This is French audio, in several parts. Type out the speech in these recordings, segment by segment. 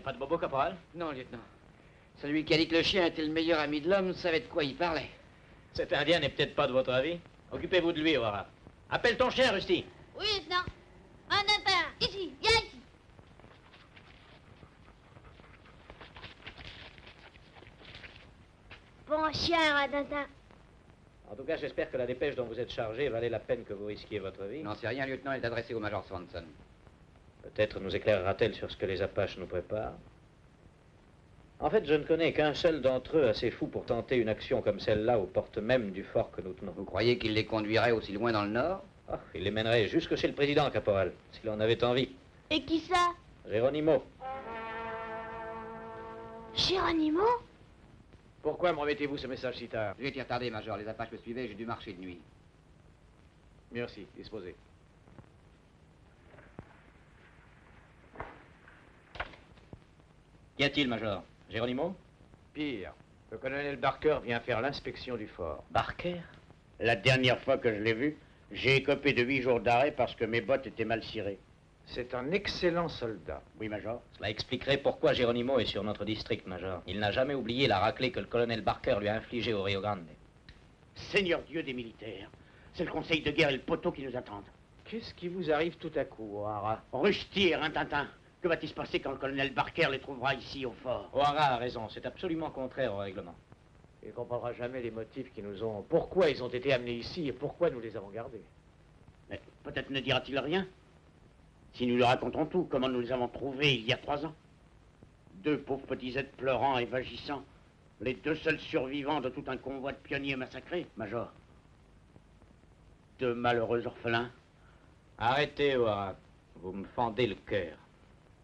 bobo, caporal Non, lieutenant. Celui qui a dit que le chien était le meilleur ami de l'homme savait de quoi il parlait. Cet Indien n'est peut-être pas de votre avis. Occupez-vous de lui, O'Hara. Appelle ton chien, Rusty. Oui, lieutenant. Un Tintin, ici, viens ici. Bon chien, Rintintin. En tout cas, j'espère que la dépêche dont vous êtes chargé valait la peine que vous risquiez votre vie. Non, c'est rien, lieutenant, elle est adressée au Major Swanson. Peut-être nous éclairera-t-elle sur ce que les Apaches nous préparent. En fait, je ne connais qu'un seul d'entre eux assez fou pour tenter une action comme celle-là aux portes mêmes du fort que nous tenons. Vous croyez qu'il les conduirait aussi loin dans le nord? Ah, il les mènerait jusque chez le président, caporal, s'il en avait envie. Et qui ça? Géronimo. Géronimo Pourquoi me remettez-vous ce message si tard? J'ai été retardé, Major. Les Apaches me suivaient, j'ai dû marcher de nuit. Merci, disposez. Qu'y a-t-il, Major Géronimo Pire, le colonel Barker vient faire l'inspection du fort. Barker La dernière fois que je l'ai vu, j'ai écopé de huit jours d'arrêt parce que mes bottes étaient mal cirées. C'est un excellent soldat. Oui, Major Cela expliquerait pourquoi Géronimo est sur notre district, Major. Il n'a jamais oublié la raclée que le colonel Barker lui a infligée au Rio Grande. Seigneur Dieu des militaires, c'est le conseil de guerre et le poteau qui nous attendent. Qu'est-ce qui vous arrive tout à coup, O'Hara? Rusty et Rintintin, que va-t-il se passer quand le colonel Barker les trouvera ici au fort O'Hara a raison, c'est absolument contraire au règlement. Il ne comprendra jamais les motifs qui nous ont... Pourquoi ils ont été amenés ici et pourquoi nous les avons gardés. Mais peut-être ne dira-t-il rien si nous lui racontons tout, comment nous les avons trouvés il y a trois ans. Deux pauvres petits êtres pleurant et vagissant, les deux seuls survivants de tout un convoi de pionniers massacrés, Major. Deux malheureux orphelins. Arrêtez, O'Hara. Vous me fendez le cœur.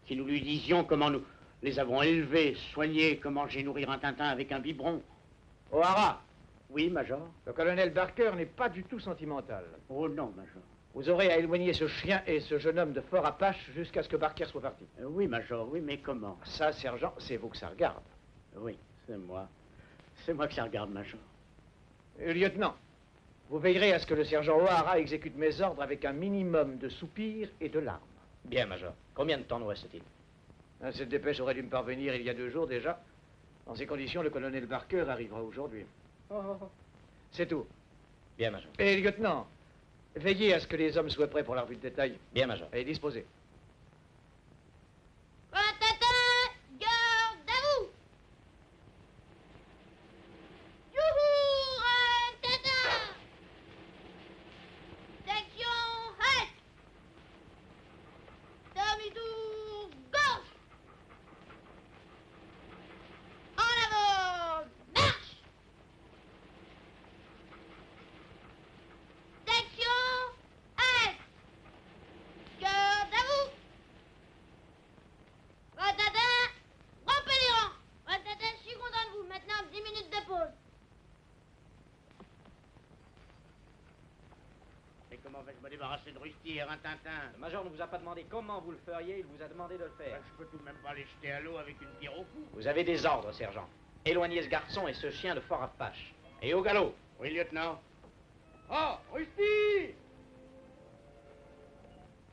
Si nous lui disions comment nous les avons élevés, soignés, comment j'ai nourri un Tintin avec un biberon. O'Hara, Oui, Major le colonel Barker n'est pas du tout sentimental. Oh non, Major. Vous aurez à éloigner ce chien et ce jeune homme de Fort Apache jusqu'à ce que Barker soit parti. Euh, Oui, Major, oui, mais comment? Ça, sergent, c'est vous que ça regarde. Oui, c'est moi. C'est moi que ça regarde, Major. Euh, lieutenant, vous veillerez à ce que le sergent O'Hara exécute mes ordres avec un minimum de soupirs et de larmes. Bien, Major. Combien de temps nous reste-t-il? Hein, Cette dépêche aurait dû me parvenir il y a deux jours déjà. Dans ces conditions, le colonel Barker arrivera aujourd'hui. C'est tout. Bien, Major. Et lieutenant, veillez à ce que les hommes soient prêts pour la revue de détail. Bien, Major. Et disposez. Rintintin, garde à vous Youhou, Rintintin Section halte Demi-tour gauche En avant Marche Section halte Garde à vous Ratata, rompez les rangs. Ratata, je suis content de vous. Maintenant, 10 minutes de pause. Comment vais-je me débarrasser de Rusty et Rintintin Le Major ne vous a pas demandé comment vous le feriez, il vous a demandé de le faire. Ben, Je peux tout de même pas les jeter à l'eau avec une pierre au cou. Vous avez des ordres, sergent. Éloignez ce garçon et ce chien de Fort Apache. Et au galop Oui, lieutenant Oh, Rusty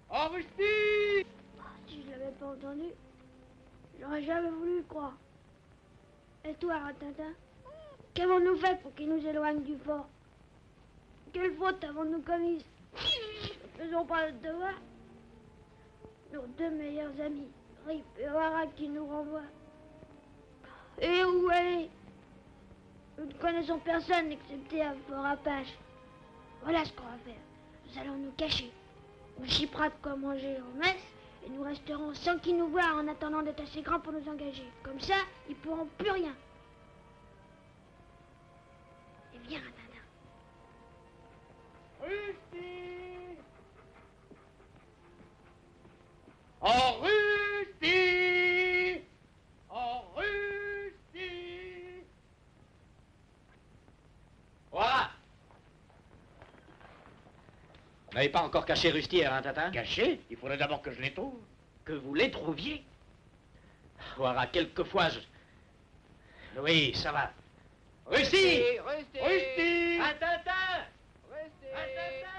Oh, Rusty Si je l'avais pas entendu, j'aurais jamais voulu croire. Et toi, Rintintin Qu'avons-nous fait pour qu'il nous éloigne du fort? Quelle faute avons-nous commise? Ne faisons pas le devoir. Nos deux meilleurs amis, Rip et O'Hara, qui nous renvoient. Et où aller Nous ne connaissons personne excepté à Fort Apache. Voilà ce qu'on va faire. Nous allons nous cacher. On chipera de quoi manger en messe et nous resterons sans qu'ils nous voient en attendant d'être assez grands pour nous engager. Comme ça, ils pourront plus rien. Et viens, n'avez pas encore caché Rusty et Rintintin Caché? Il faudrait d'abord que je les trouve. Que vous les trouviez? Voilà, quelquefois je... Oui, ça va. Rusty Rusty Rusty Rintintin Rusty Rintintin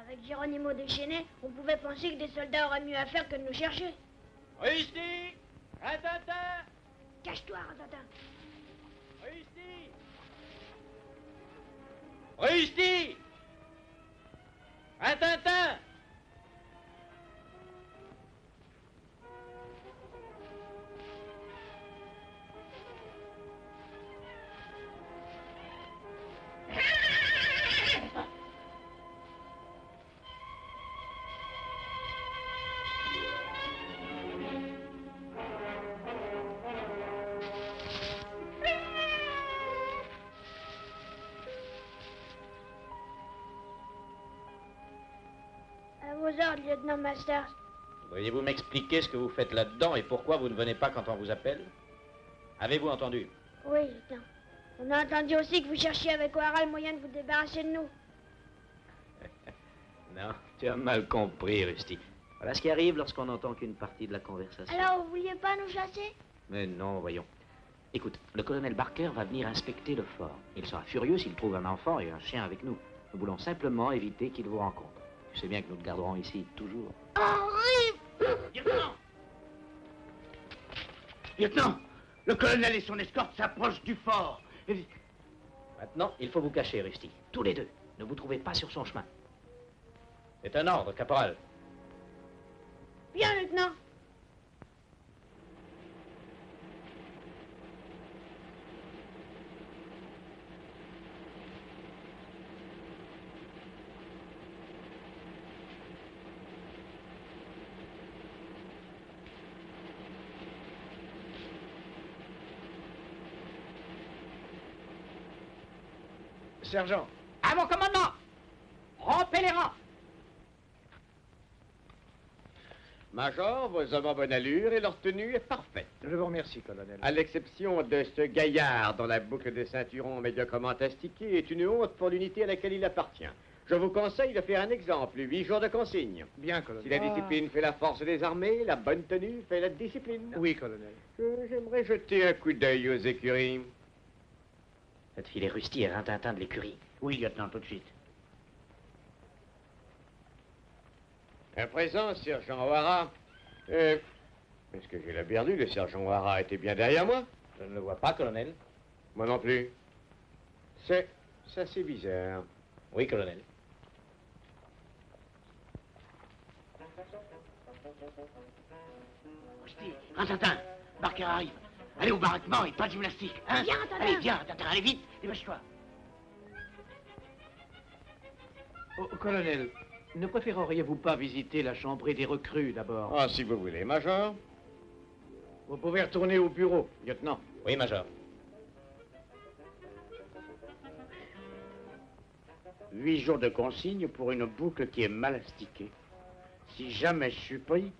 Avec Géronimo déchaîné, on pouvait penser que des soldats auraient mieux à faire que de nous chercher. Rusty Rintintin Cache-toi, Rintintin. Rusty Rintintin À ordres, lieutenant Masters. Pourriez-vous m'expliquer ce que vous faites là-dedans et pourquoi vous ne venez pas quand on vous appelle? Avez-vous entendu? Oui, lieutenant. On a entendu aussi que vous cherchiez avec O'Hara le moyen de vous débarrasser de nous. Non, tu as mal compris, Rusty. Voilà ce qui arrive lorsqu'on n'entend qu'une partie de la conversation. Alors, vous vouliez pas nous chasser? Mais non, voyons. Écoute, le colonel Barker va venir inspecter le fort. Il sera furieux s'il trouve un enfant et un chien avec nous. Nous voulons simplement éviter qu'il vous rencontre. Tu sais bien que nous te garderons ici toujours. Horrible Lieutenant Lieutenant Le colonel et son escorte s'approchent du fort. Et- Maintenant, il faut vous cacher, Rusty. Tous les deux. Ne vous trouvez pas sur son chemin. C'est un ordre, caporal. Bien, lieutenant. Sergent, À mon commandement Rompez les rangs Major, vos hommes en bonne allure et leur tenue est parfaite. je vous remercie, colonel. À l'exception de ce gaillard dont la boucle de ceinturon médiocrement astiquée est une honte pour l'unité à laquelle il appartient. Je vous conseille de faire un exemple, huit jours de consigne. Bien, colonel. Si la discipline fait la force des armées, la bonne tenue fait la discipline. Oui, colonel. Je- J'aimerais jeter un coup d'œil aux écuries. Faites filer Rusty et Rintintin de l'écurie. Oui, lieutenant, tout de suite. À présent, sergent O'Hara. Euh, Est-ce que j'ai la perdu Le sergent O'Hara était bien derrière moi? Je ne le vois pas, colonel. Moi non plus. C'est. ça c'est bizarre. Oui, colonel. Rusty, Rintintin, Barker arrive. Allez au baraquement et pas de gymnastique. Hein Viens, Rintintin. Allez, viens, Rintintin, allez vite, dépêche-toi. Oh, colonel, ne préféreriez-vous pas visiter la chambrée des recrues d'abord? Ah, si vous voulez, Major. Vous pouvez retourner au bureau, lieutenant. Oui, Major. Huit jours de consigne pour une boucle qui est mal astiquée. Si jamais je suis pris,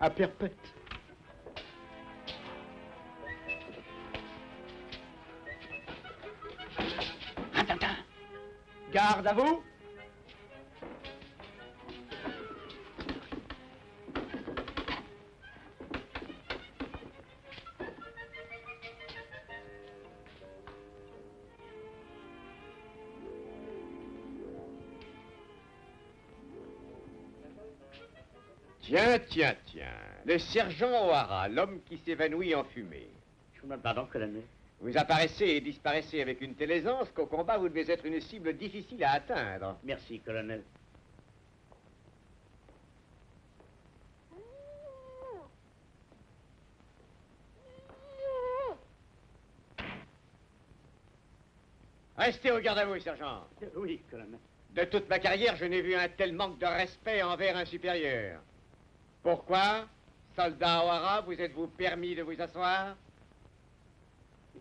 à perpète. Garde à vous Tiens, tiens, tiens. Le sergent O'Hara, l'homme qui s'évanouit en fumée. je vous pardon. Vous apparaissez et disparaissez avec une telle aisance qu'au combat, vous devez être une cible difficile à atteindre. Merci, colonel. Restez au garde à vous, sergent. Oui, colonel. De toute ma carrière, je n'ai vu un tel manque de respect envers un supérieur. Pourquoi, soldat O'Hara, vous êtes-vous permis de vous asseoir?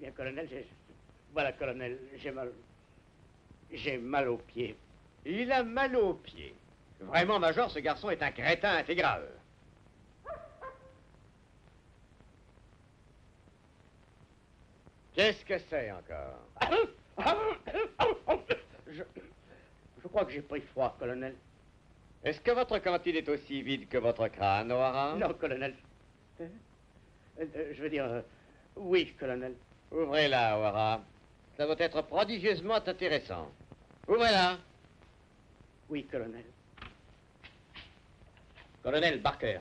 Bien, colonel, j'ai... Voilà, colonel, j'ai mal... J'ai mal aux pieds. Il a mal aux pieds. Vraiment, Major, ce garçon est un crétin intégral. Qu'est-ce que c'est encore? Je, je crois que j'ai pris froid, colonel. Est-ce que votre cantine est aussi vide que votre crâne, O'Hara Non, colonel. Euh, euh, je veux dire, euh, oui, colonel. Ouvrez-la, O'Hara. Ça va être prodigieusement intéressant. Ouvrez-la. Oui, colonel. Colonel Barker,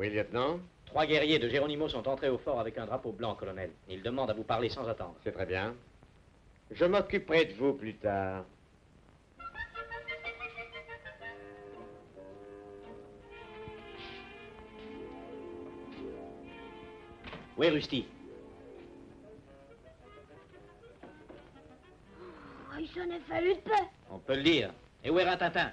Oui, lieutenant? Trois guerriers de Géronimo sont entrés au fort avec un drapeau blanc, colonel. Ils demandent à vous parler sans attendre. C'est très bien. Je m'occuperai de vous plus tard. Où est Rusty Oh, il s'en est fallu de peu. On peut le dire. Et où est Rintintin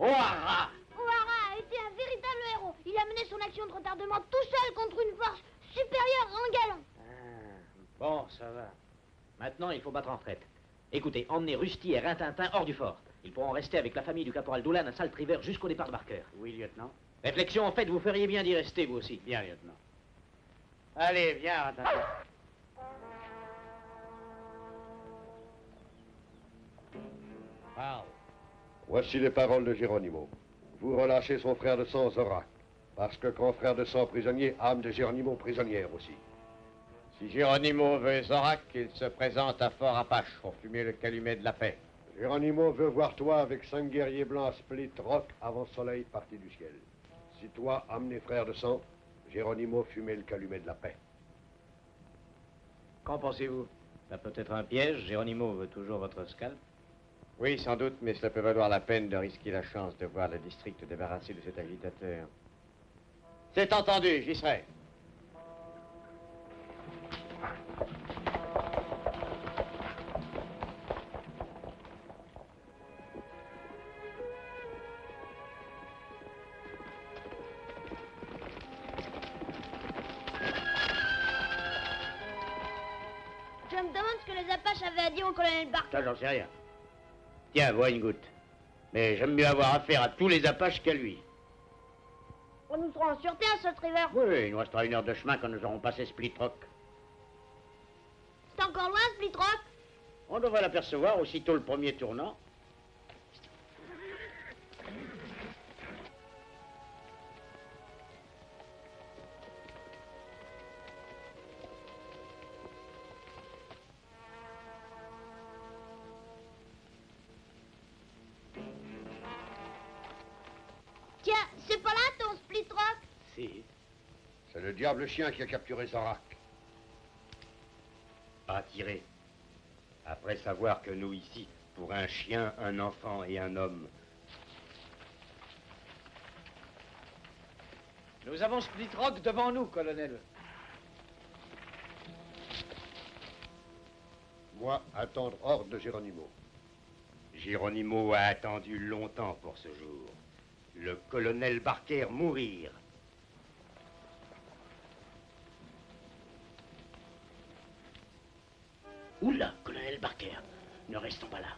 Ouara O'Hara a été un véritable héros. Il a mené son action de retardement tout seul contre une force supérieure en galon. Bon, ça va. Maintenant, il faut battre en retraite. Écoutez, emmenez Rusty et Rintintin hors du fort. Ils pourront rester avec la famille du caporal Doulan à Salt River jusqu'au départ de Barker. Oui, lieutenant. Réflexion en fait, vous feriez bien d'y rester, vous aussi. Bien, lieutenant. Allez, viens, Rintintin. Parle. Voici les paroles de Géronimo. Vous relâchez son frère de sang, Zorak, parce que quand frère de sang prisonnier, âme de Géronimo prisonnière aussi. Si Géronimo veut Zorak, il se présente à Fort Apache pour fumer le calumet de la paix. Géronimo veut voir toi avec cinq guerriers blancs à Split Rock avant soleil parti du ciel. Si toi, amené frère de sang, Géronimo fumait le calumet de la paix. Qu'en pensez-vous? Ça peut être un piège. Géronimo veut toujours votre scalp. Oui, sans doute, mais cela peut valoir la peine de risquer la chance de voir le district débarrassé de cet agitateur. C'est entendu, j'y serai. Ça, j'en sais rien. Tiens, bois une goutte. Mais j'aime mieux avoir affaire à tous les Apaches qu'à lui. On nous sera en sûreté à Salt River. Oui, il nous restera une heure de chemin quand nous aurons passé Split Rock. C'est encore loin, Split Rock On devrait l'apercevoir aussitôt le premier tournant. C'est le diable chien qui a capturé Zorak. Pas tiré. Après savoir que nous ici, pour un chien, un enfant et un homme, Nous avons Split Rock devant nous, colonel. Moi, attendre hors de Géronimo. Géronimo a attendu longtemps pour ce jour. Le colonel Barker mourir. Oula, colonel Barker, ne restons pas là.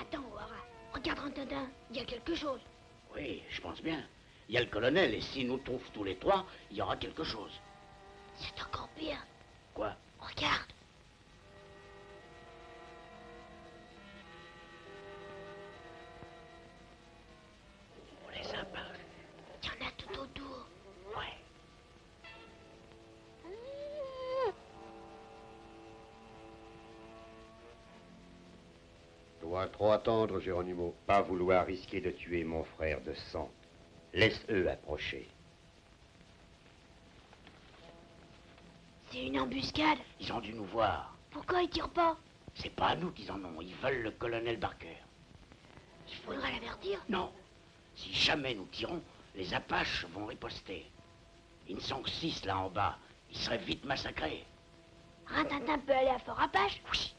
Attends, O'Hara. Regarde Rintintin, il y a quelque chose. Oui, je pense bien. Il y a le colonel, et s'il nous trouve tous les trois, il y aura quelque chose. C'est encore pire. Quoi? Trop attendre, Géronimo. Pas vouloir risquer de tuer mon frère de sang. Laisse-eux approcher. C'est une embuscade. Ils ont dû nous voir. Pourquoi ils tirent pas? C'est pas à nous qu'ils en ont. Ils veulent le colonel Barker. Il faudrait l'avertir. Non. Si jamais nous tirons, les Apaches vont riposter. Ils ne sont que six là en bas. Ils seraient vite massacrés. Rintintin peut aller à Fort Apache? Oui.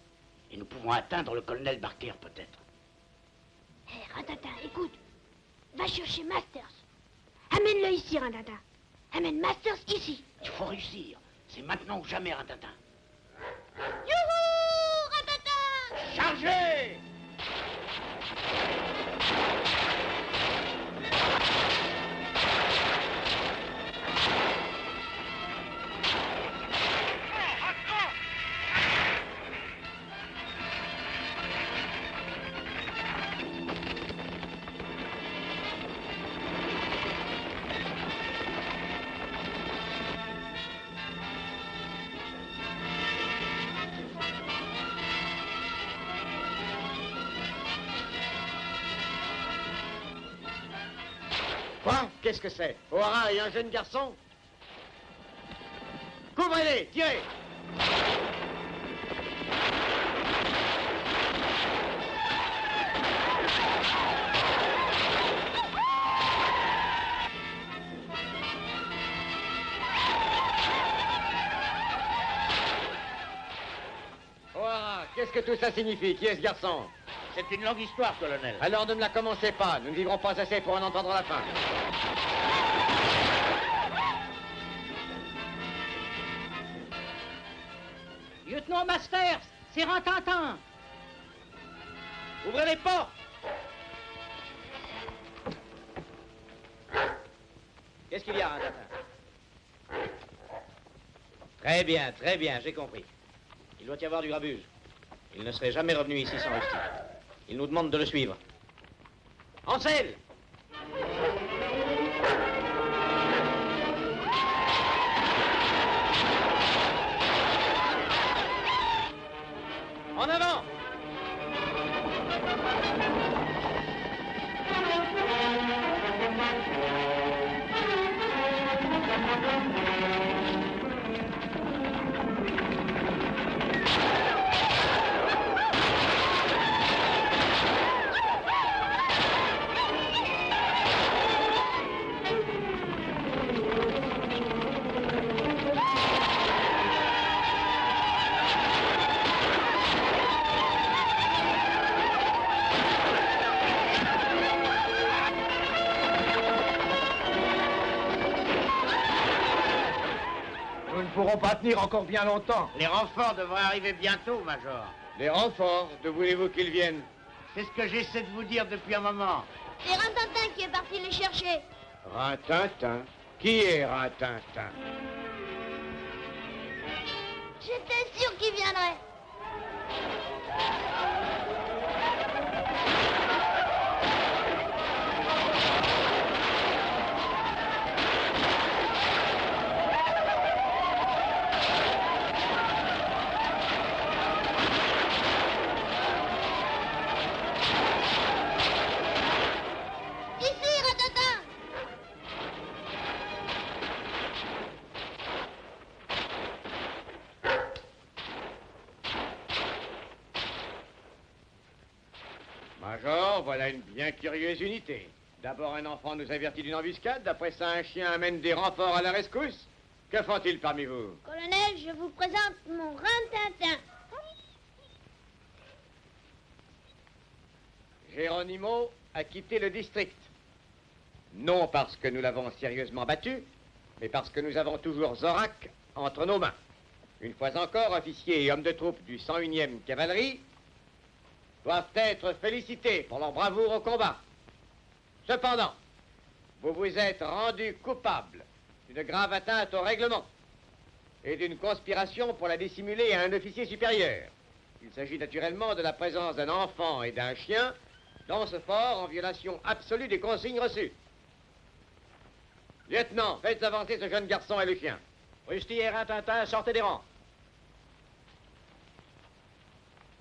Et nous pouvons atteindre le colonel Barker peut-être. Hé, Rintintin, écoute. Va chercher Masters. Amène-le ici, Rintintin. Amène Masters ici. Il faut réussir. C'est maintenant ou jamais, Rintintin. Youhou, Rintintin Chargez Qu'est-ce que c'est O'Hara et un jeune garçon Couvrez-les Tirez O'Hara, qu'est-ce que tout ça signifie Qui est ce garçon C'est une longue histoire, colonel. Alors ne me la commencez pas, nous ne vivrons pas assez pour en entendre la fin. Lieutenant Masters, c'est Rantantan. Ouvrez les portes Qu'est-ce qu'il y a, Rintintin Très bien, très bien, j'ai compris. Il doit y avoir du grabuge. Il ne serait jamais revenu ici sans Rusty. Il nous demande de le suivre. Ansel Pourrons pas tenir encore bien longtemps. Les renforts devraient arriver bientôt, Major. Les renforts, de voulez-vous qu'ils viennent C'est ce que j'essaie de vous dire depuis un moment. C'est Rintintin qui est parti les chercher. Rintintin Qui est Rintintin J'étais curieuse unité. D'abord, un enfant nous avertit d'une embuscade, après ça, un chien amène des renforts à la rescousse. Que font-ils parmi vous? Colonel, je vous présente mon Rintintin. Géronimo a quitté le district. Non parce que nous l'avons sérieusement battu, mais parce que nous avons toujours Zorak entre nos mains. Une fois encore, officiers et hommes de troupe du 101e cavalerie doivent être félicités pour leur bravoure au combat. Cependant, vous vous êtes rendu coupable d'une grave atteinte au règlement et d'une conspiration pour la dissimuler à un officier supérieur. Il s'agit naturellement de la présence d'un enfant et d'un chien dans ce fort en violation absolue des consignes reçues. Lieutenant, faites avancer ce jeune garçon et le chien. Rusty et Rintintin, sortez des rangs.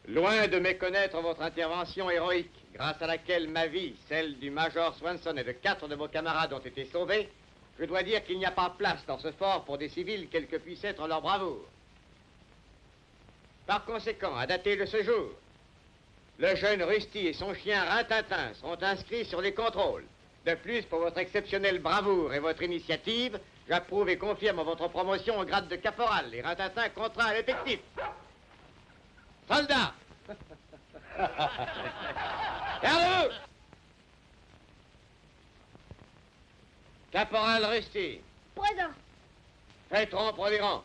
Loin de méconnaître votre intervention héroïque, grâce à laquelle ma vie, celle du Major Swanson et de quatre de vos camarades ont été sauvées, je dois dire qu'il n'y a pas place dans ce fort pour des civils quelle que puisse être leur bravoure. Par conséquent, à dater de ce jour, le jeune Rusty et son chien Rintintin sont inscrits sur les contrôles. De plus, pour votre exceptionnelle bravoure et votre initiative, j'approuve et confirme votre promotion au grade de caporal et Rintintin contraint à l'effectif. Soldats Gardez-vous Caporal Rusty, Présent. faites rompre les rangs.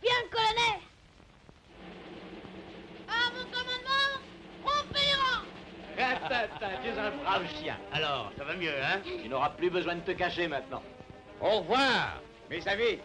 Bien, colonel. À mon commandement, rangs. Rintintin, tu es un brave chien. Alors, ça va mieux, hein? Tu n'auras plus besoin de te cacher maintenant. Au revoir, mes amis.